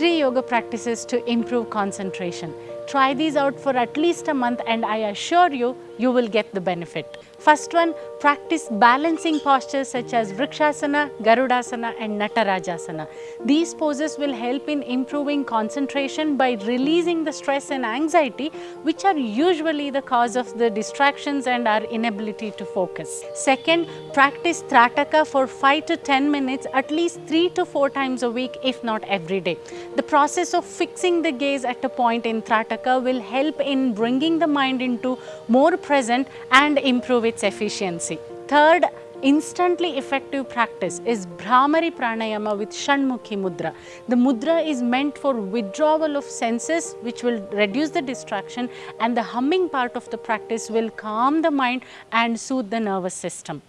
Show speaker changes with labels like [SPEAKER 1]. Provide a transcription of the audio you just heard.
[SPEAKER 1] three yoga practices to improve concentration. Try these out for at least a month and I assure you, you will get the benefit. First one, practice balancing postures such as Vrikshasana, Garudasana and Natarajasana. These poses will help in improving concentration by releasing the stress and anxiety which are usually the cause of the distractions and our inability to focus. Second, practice Trataka for 5 to 10 minutes at least 3 to 4 times a week if not every day. The process of fixing the gaze at a point in Trataka will help in bringing the mind into more present and improve its efficiency. Third, instantly effective practice is Bhramari Pranayama with Shanmukhi Mudra. The mudra is meant for withdrawal of senses which will reduce the distraction and the humming part of the practice will calm the mind and soothe the nervous system.